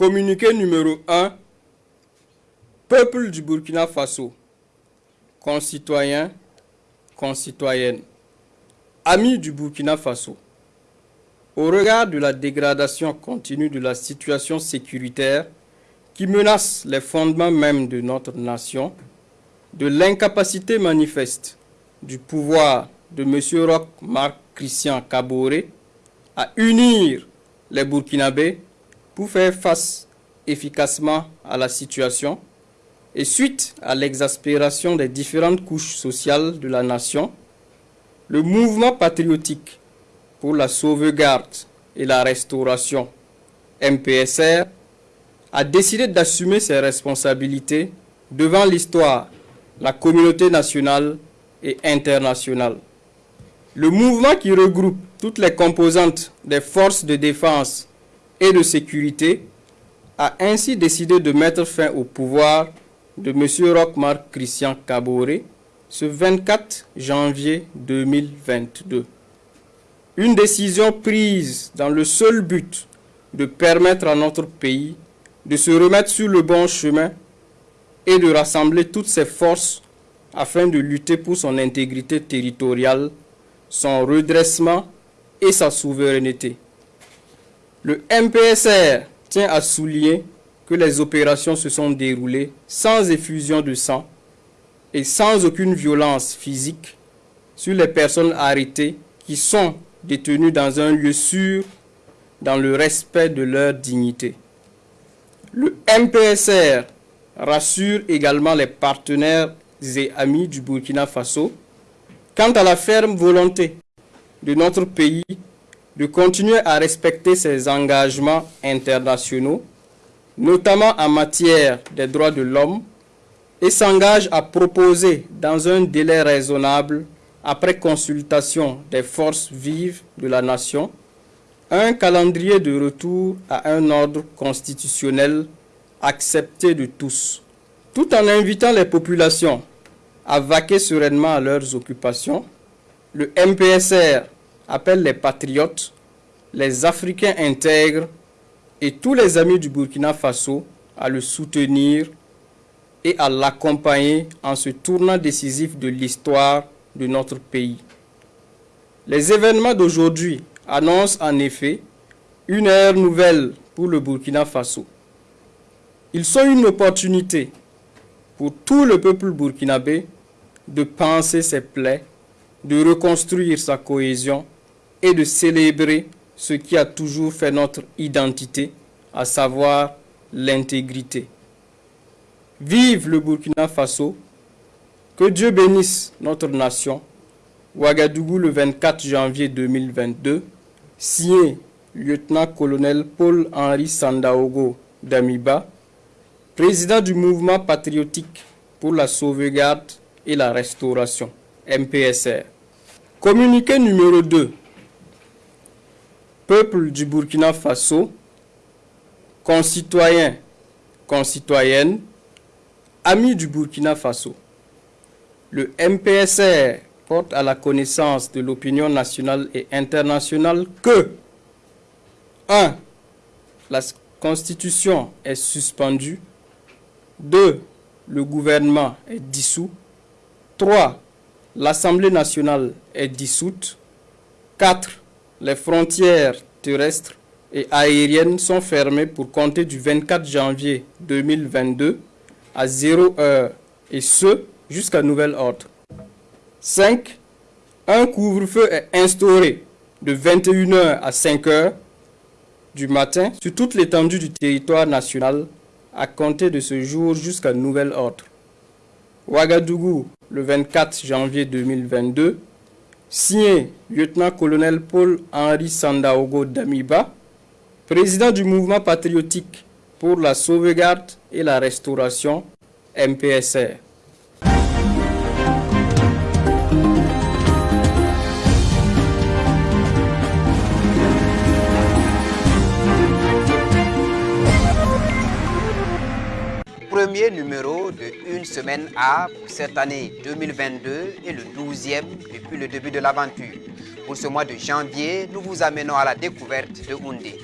Communiqué numéro 1. Peuple du Burkina Faso, concitoyens, concitoyennes, amis du Burkina Faso, au regard de la dégradation continue de la situation sécuritaire qui menace les fondements même de notre nation, de l'incapacité manifeste du pouvoir de M. Roch Marc Christian Kabore à unir les Burkinabés faire face efficacement à la situation et suite à l'exaspération des différentes couches sociales de la nation, le mouvement patriotique pour la sauvegarde et la restauration MPSR a décidé d'assumer ses responsabilités devant l'histoire, la communauté nationale et internationale. Le mouvement qui regroupe toutes les composantes des forces de défense et de sécurité, a ainsi décidé de mettre fin au pouvoir de M. Rockmar Christian Kabore ce 24 janvier 2022. Une décision prise dans le seul but de permettre à notre pays de se remettre sur le bon chemin et de rassembler toutes ses forces afin de lutter pour son intégrité territoriale, son redressement et sa souveraineté. Le MPSR tient à souligner que les opérations se sont déroulées sans effusion de sang et sans aucune violence physique sur les personnes arrêtées qui sont détenues dans un lieu sûr dans le respect de leur dignité. Le MPSR rassure également les partenaires et amis du Burkina Faso quant à la ferme volonté de notre pays de continuer à respecter ses engagements internationaux, notamment en matière des droits de l'homme, et s'engage à proposer dans un délai raisonnable, après consultation des forces vives de la nation, un calendrier de retour à un ordre constitutionnel accepté de tous, tout en invitant les populations à vaquer sereinement à leurs occupations. Le MPSR appelle les patriotes, les Africains intègres et tous les amis du Burkina Faso à le soutenir et à l'accompagner en ce tournant décisif de l'histoire de notre pays. Les événements d'aujourd'hui annoncent en effet une ère nouvelle pour le Burkina Faso. Ils sont une opportunité pour tout le peuple burkinabé de penser ses plaies, de reconstruire sa cohésion et de célébrer ce qui a toujours fait notre identité, à savoir l'intégrité. Vive le Burkina Faso, que Dieu bénisse notre nation. Ouagadougou le 24 janvier 2022, signé lieutenant-colonel Paul-Henri Sandaogo Damiba, président du mouvement patriotique pour la sauvegarde et la restauration, MPSR. Communiqué numéro 2 peuple du Burkina Faso, concitoyens, concitoyennes, amis du Burkina Faso. Le MPSR porte à la connaissance de l'opinion nationale et internationale que 1. La Constitution est suspendue. 2. Le gouvernement est dissous. 3. L'Assemblée nationale est dissoute. 4 les frontières terrestres et aériennes sont fermées pour compter du 24 janvier 2022 à 0 heure et ce jusqu'à nouvel ordre. 5. Un couvre-feu est instauré de 21h à 5h du matin sur toute l'étendue du territoire national à compter de ce jour jusqu'à nouvel ordre. Ouagadougou, le 24 janvier 2022, signé lieutenant-colonel Paul-Henri Sandaogo Damiba, président du mouvement patriotique pour la sauvegarde et la restauration MPSR. premier numéro Une semaine pour cette année 2022 et le 12e depuis le début de l'aventure. Pour ce mois de janvier, nous vous amenons à la découverte de Houndé.